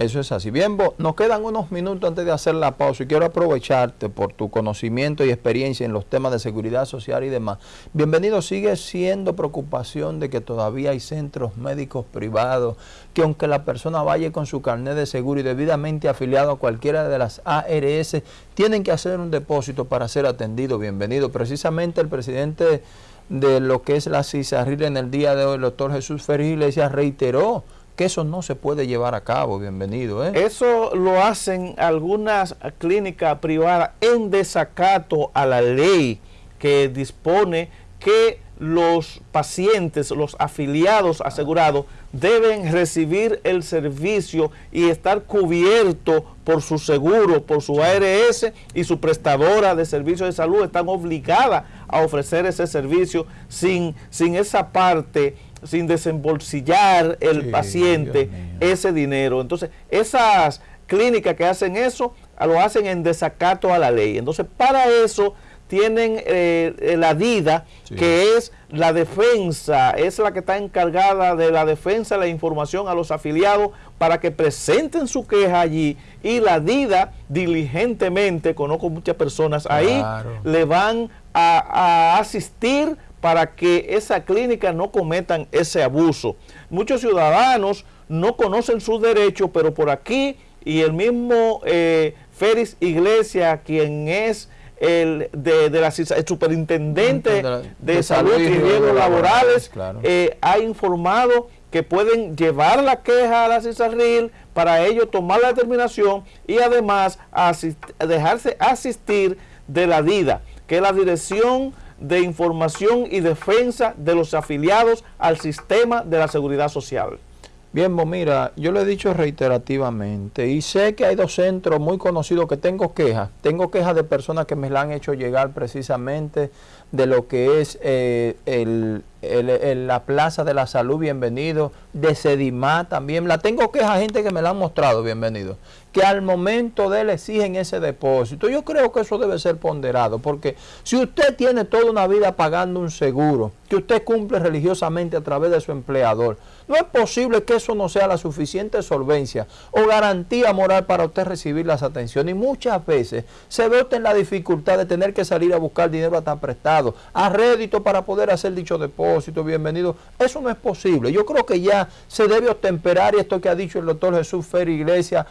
Eso es así. Bien, nos quedan unos minutos antes de hacer la pausa y quiero aprovecharte por tu conocimiento y experiencia en los temas de seguridad social y demás. Bienvenido, sigue siendo preocupación de que todavía hay centros médicos privados que aunque la persona vaya con su carnet de seguro y debidamente afiliado a cualquiera de las ARS, tienen que hacer un depósito para ser atendido. Bienvenido. Precisamente el presidente de lo que es la CISARRIL en el día de hoy, el doctor Jesús Ferri Iglesias, reiteró que eso no se puede llevar a cabo, bienvenido. ¿eh? Eso lo hacen algunas clínicas privadas en desacato a la ley que dispone que los pacientes, los afiliados asegurados, deben recibir el servicio y estar cubierto por su seguro, por su ARS y su prestadora de servicios de salud están obligadas a ofrecer ese servicio sin, sin esa parte sin desembolsillar el paciente ese dinero. Entonces, esas clínicas que hacen eso, lo hacen en desacato a la ley. Entonces, para eso tienen eh, la DIDA, que es la defensa, es la que está encargada de la defensa de la información a los afiliados para que presenten su queja allí y la DIDA diligentemente, conozco muchas personas ahí, le van a asistir para que esa clínica no cometan ese abuso. Muchos ciudadanos no conocen sus derechos, pero por aquí y el mismo eh, Félix Iglesias, quien es el, de, la, superintendente de, salud y riesgos laborales, eh, ha informado que pueden llevar la queja a la CISARRIL para ellos tomar la determinación y además dejarse asistir de la DIDA, que es la Dirección de información y defensa de los afiliados al sistema de la seguridad social. Bien, mira, yo le he dicho reiterativamente y sé que hay dos centros muy conocidos que tengo quejas. Tengo quejas de personas que me la han hecho llegar precisamente de lo que es eh, el, la Plaza de la Salud, bienvenido, de Sedimá también. La tengo quejas gente que me la han mostrado, bienvenido que al momento de él exigen ese depósito. Yo creo que eso debe ser ponderado, porque si usted tiene toda una vida pagando un seguro, que usted cumple religiosamente a través de su empleador, no es posible que eso no sea la suficiente solvencia o garantía moral para usted recibir las atenciones. Y muchas veces se ve usted en la dificultad de tener que salir a buscar dinero hasta prestado, a rédito para poder hacer dicho depósito, bienvenido. Eso no es posible. Yo creo que ya se debe otemperar y esto que ha dicho el doctor Jesús Fer Iglesias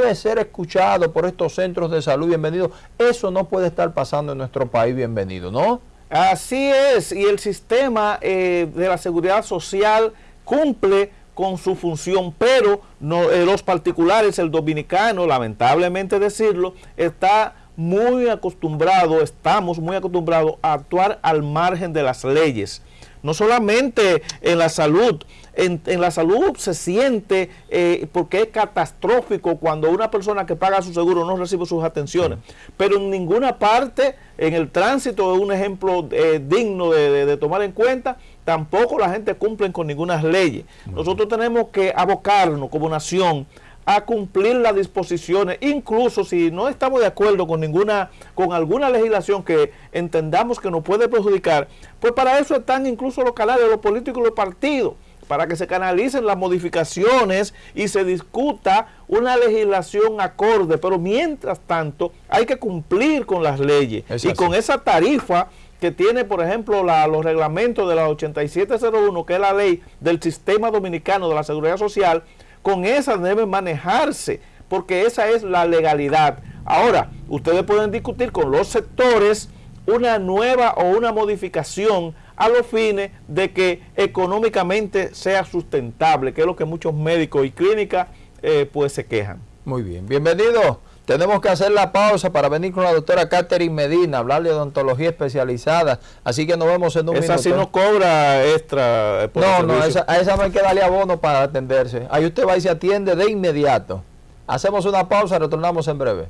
debe ser escuchado por estos centros de salud, bienvenido. Eso no puede estar pasando en nuestro país, bienvenido, ¿no? Así es, y el sistema eh, de la seguridad social cumple con su función, pero no, eh, los particulares, el dominicano, lamentablemente decirlo, está muy acostumbrado, estamos muy acostumbrados a actuar al margen de las leyes. No solamente en la salud, en, la salud se siente eh, porque es catastrófico cuando una persona que paga su seguro no recibe sus atenciones, pero en ninguna parte, en el tránsito es un ejemplo eh, digno de, tomar en cuenta, tampoco la gente cumple con ninguna ley. Nosotros tenemos que abocarnos como nación a cumplir las disposiciones, incluso si no estamos de acuerdo con ninguna, con alguna legislación que entendamos que nos puede perjudicar, pues para eso están incluso los canales los políticos y los partidos, para que se canalicen las modificaciones y se discuta una legislación acorde, pero mientras tanto hay que cumplir con las leyes. Y con esa tarifa que tiene, por ejemplo, los reglamentos de la 8701, que es la ley del sistema dominicano de la seguridad social, con esa debe manejarse, porque esa es la legalidad. Ahora, ustedes pueden discutir con los sectores una nueva o una modificación a los fines de que económicamente sea sustentable, que es lo que muchos médicos y clínicas eh, pues se quejan. Muy bien, bienvenido. Tenemos que hacer la pausa para venir con la doctora Catherine Medina, hablarle de odontología especializada. Así que nos vemos en un esa minuto. Esa sí no cobra extra. Eh, no, no, esa, a esa no hay que darle abono para atenderse. Ahí usted va y se atiende de inmediato. Hacemos una pausa, retornamos en breve.